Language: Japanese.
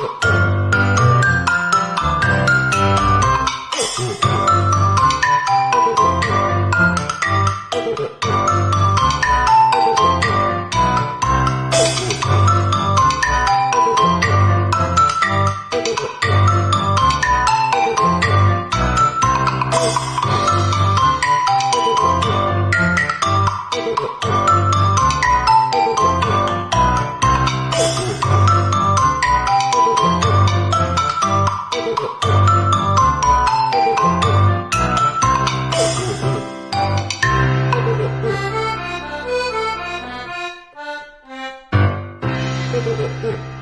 うん。うん。